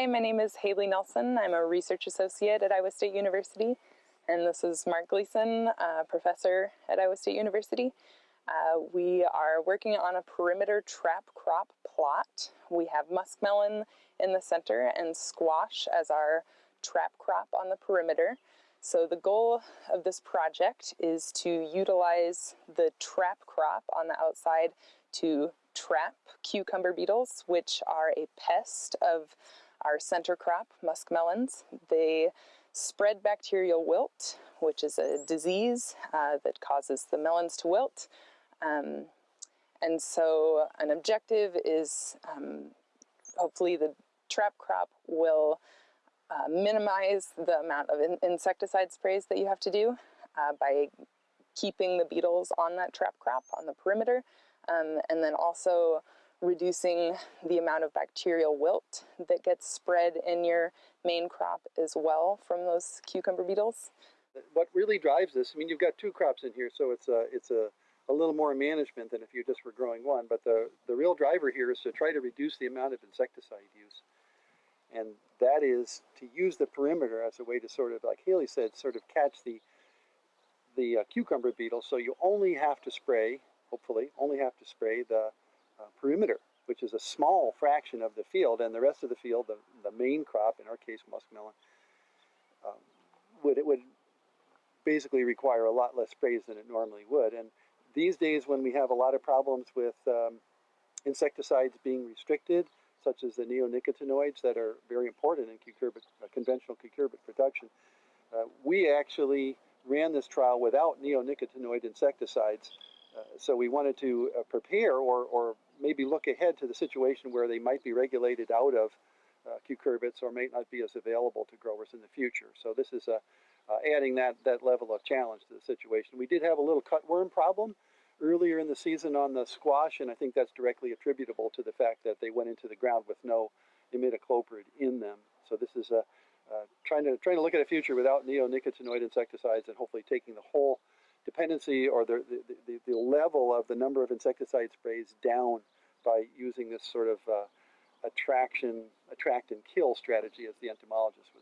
my name is Haley Nelson. I'm a research associate at Iowa State University, and this is Mark Gleason, a professor at Iowa State University. Uh, we are working on a perimeter trap crop plot. We have muskmelon in the center and squash as our trap crop on the perimeter. So the goal of this project is to utilize the trap crop on the outside to trap cucumber beetles, which are a pest of our center crop, muskmelons. They spread bacterial wilt, which is a disease uh, that causes the melons to wilt. Um, and so an objective is um, hopefully the trap crop will uh, minimize the amount of in insecticide sprays that you have to do uh, by keeping the beetles on that trap crop on the perimeter um, and then also reducing the amount of bacterial wilt that gets spread in your main crop as well from those cucumber beetles. What really drives this, I mean, you've got two crops in here, so it's a, it's a, a little more management than if you just were growing one, but the, the real driver here is to try to reduce the amount of insecticide use. And that is to use the perimeter as a way to sort of, like Haley said, sort of catch the, the uh, cucumber beetle. So you only have to spray, hopefully, only have to spray the uh, perimeter, which is a small fraction of the field, and the rest of the field, the, the main crop, in our case muskmelon, um, would it would basically require a lot less sprays than it normally would. And these days, when we have a lot of problems with um, insecticides being restricted, such as the neonicotinoids that are very important in cucurbit, uh, conventional cucurbit production, uh, we actually ran this trial without neonicotinoid insecticides. Uh, so we wanted to uh, prepare or, or maybe look ahead to the situation where they might be regulated out of uh, cucurbits or may not be as available to growers in the future. So this is uh, adding that, that level of challenge to the situation. We did have a little cutworm problem earlier in the season on the squash, and I think that's directly attributable to the fact that they went into the ground with no imidacloprid in them. So this is a, uh, trying to trying to look at a future without neonicotinoid insecticides and hopefully taking the whole dependency or the, the, the, the level of the number of insecticide sprays down by using this sort of uh, attraction, attract and kill strategy, as the entomologist would.